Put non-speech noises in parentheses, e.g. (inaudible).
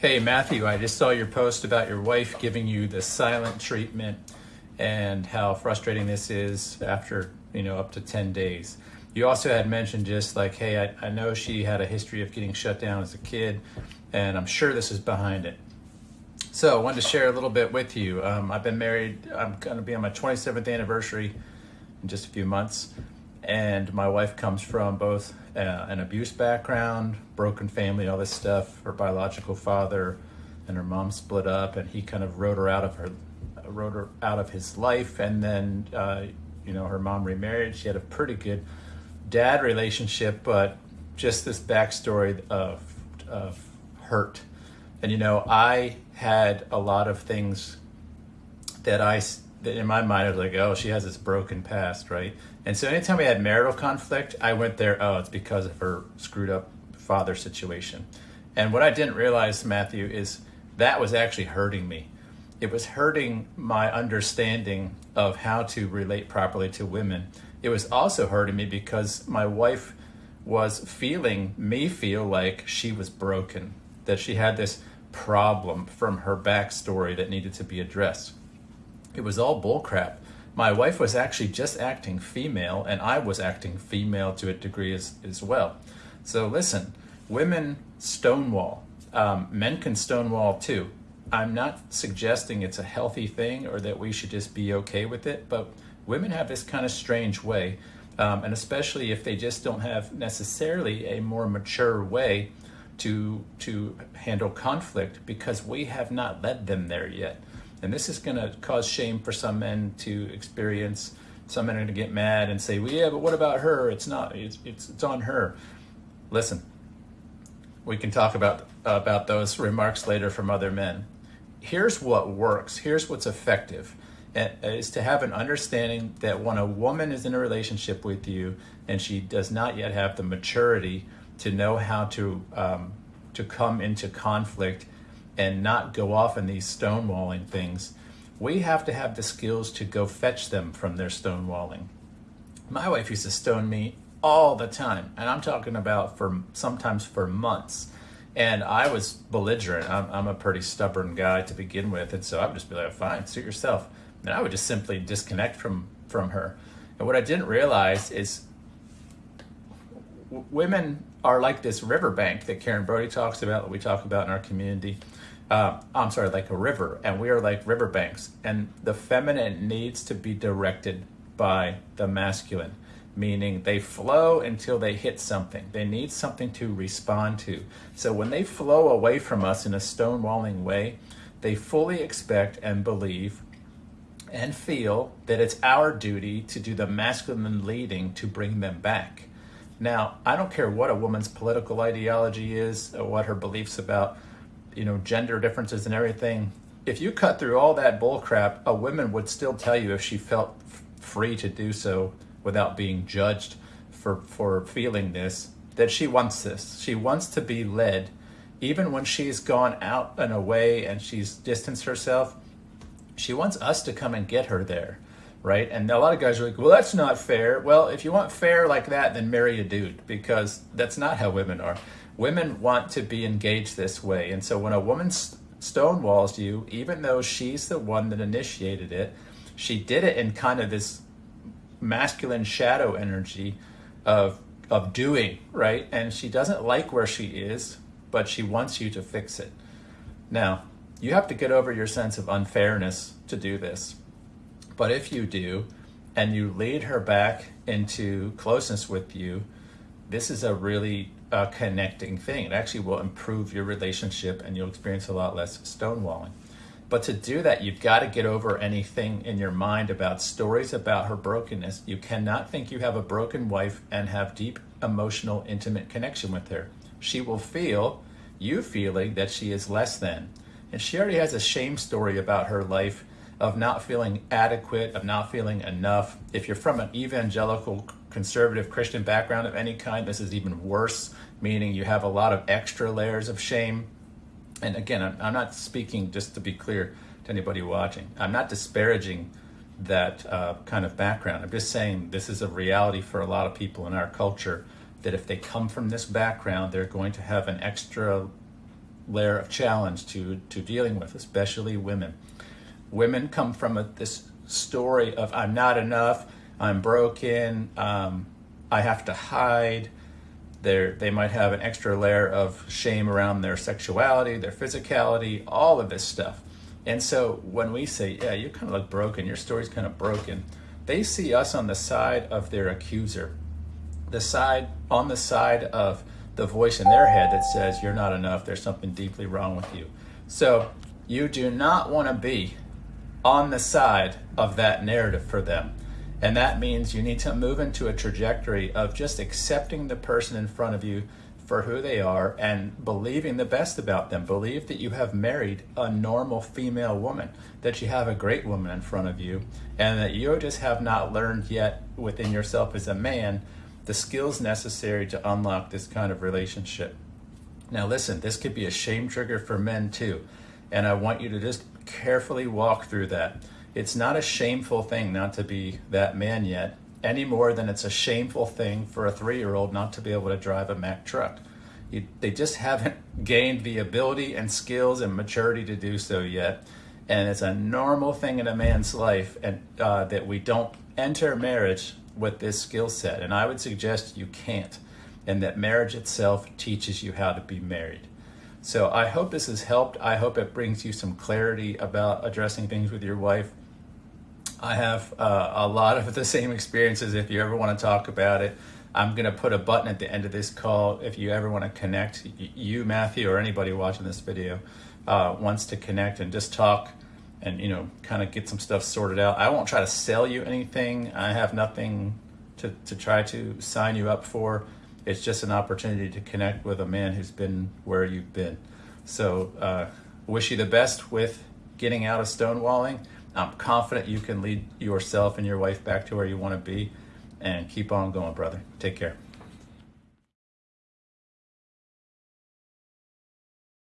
Hey, Matthew, I just saw your post about your wife giving you the silent treatment and how frustrating this is after, you know, up to 10 days. You also had mentioned just like, hey, I, I know she had a history of getting shut down as a kid, and I'm sure this is behind it. So I wanted to share a little bit with you. Um, I've been married, I'm going to be on my 27th anniversary in just a few months and my wife comes from both uh, an abuse background, broken family, all this stuff. Her biological father and her mom split up, and he kind of wrote her out of her, wrote her out of his life. And then, uh, you know, her mom remarried. She had a pretty good dad relationship, but just this backstory of of hurt. And you know, I had a lot of things that I in my mind I was like, oh, she has this broken past, right? And so anytime we had marital conflict, I went there, oh, it's because of her screwed up father situation. And what I didn't realize, Matthew, is that was actually hurting me. It was hurting my understanding of how to relate properly to women. It was also hurting me because my wife was feeling me feel like she was broken, that she had this problem from her backstory that needed to be addressed. It was all bullcrap my wife was actually just acting female and I was acting female to a degree as, as well. So listen, women stonewall. Um, men can stonewall too. I'm not suggesting it's a healthy thing or that we should just be okay with it, but women have this kind of strange way, um, and especially if they just don't have necessarily a more mature way to to handle conflict because we have not led them there yet. And this is going to cause shame for some men to experience. Some men are going to get mad and say, well, yeah, but what about her? It's not, it's, it's, it's on her. Listen, we can talk about, about those remarks later from other men. Here's what works. Here's what's effective is to have an understanding that when a woman is in a relationship with you and she does not yet have the maturity to know how to um, to come into conflict and not go off in these stonewalling things, we have to have the skills to go fetch them from their stonewalling. My wife used to stone me all the time, and I'm talking about for sometimes for months. And I was belligerent. I'm, I'm a pretty stubborn guy to begin with, and so I would just be like, "Fine, suit yourself." And I would just simply disconnect from from her. And what I didn't realize is women are like this riverbank that Karen Brody talks about, that we talk about in our community uh, I'm sorry, like a river, and we are like riverbanks, and the feminine needs to be directed by the masculine, meaning they flow until they hit something. They need something to respond to. So when they flow away from us in a stonewalling way, they fully expect and believe and feel that it's our duty to do the masculine leading to bring them back. Now, I don't care what a woman's political ideology is or what her beliefs about you know, gender differences and everything, if you cut through all that bullcrap, a woman would still tell you if she felt free to do so without being judged for, for feeling this, that she wants this. She wants to be led. Even when she's gone out and away and she's distanced herself, she wants us to come and get her there, right? And a lot of guys are like, well, that's not fair. Well, if you want fair like that, then marry a dude because that's not how women are women want to be engaged this way. And so when a woman stonewalls you, even though she's the one that initiated it, she did it in kind of this masculine shadow energy of of doing, right? And she doesn't like where she is, but she wants you to fix it. Now, you have to get over your sense of unfairness to do this. But if you do, and you lead her back into closeness with you, this is a really a connecting thing. It actually will improve your relationship and you'll experience a lot less stonewalling. But to do that, you've got to get over anything in your mind about stories about her brokenness. You cannot think you have a broken wife and have deep emotional, intimate connection with her. She will feel you feeling that she is less than. And she already has a shame story about her life of not feeling adequate, of not feeling enough. If you're from an evangelical conservative Christian background of any kind, this is even worse, meaning you have a lot of extra layers of shame. And again, I'm, not speaking, just to be clear to anybody watching, I'm not disparaging that uh, kind of background. I'm just saying this is a reality for a lot of people in our culture that if they come from this background, they're going to have an extra layer of challenge to, to dealing with, especially women. Women come from a, this story of I'm not enough, I'm broken, um, I have to hide. They're, they might have an extra layer of shame around their sexuality, their physicality, all of this stuff. And so when we say, yeah, you kind of look broken, your story's kind of broken, they see us on the side of their accuser, the side on the side of the voice in their head that says you're not enough, there's something deeply wrong with you. So you do not want to be on the side of that narrative for them. And that means you need to move into a trajectory of just accepting the person in front of you for who they are and believing the best about them. Believe that you have married a normal female woman, that you have a great woman in front of you, and that you just have not learned yet within yourself as a man the skills necessary to unlock this kind of relationship. Now, listen, this could be a shame trigger for men too. And I want you to just carefully walk through that. It's not a shameful thing not to be that man yet, any more than it's a shameful thing for a three year old not to be able to drive a Mack truck. You, they just haven't (laughs) gained the ability and skills and maturity to do so yet. And it's a normal thing in a man's life and uh, that we don't enter marriage with this skill set. And I would suggest you can't, and that marriage itself teaches you how to be married. So I hope this has helped. I hope it brings you some clarity about addressing things with your wife. I have uh, a lot of (laughs) the same experiences if you ever want to talk about it. I'm going to put a button at the end of this call if you ever want to connect, you, Matthew, or anybody watching this video uh, wants to connect and just talk and, you know, kind of get some stuff sorted out. I won't try to sell you anything. I have nothing to, to try to sign you up for it's just an opportunity to connect with a man who's been where you've been. So, uh, wish you the best with getting out of stonewalling. I'm confident you can lead yourself and your wife back to where you want to be and keep on going, brother. Take care.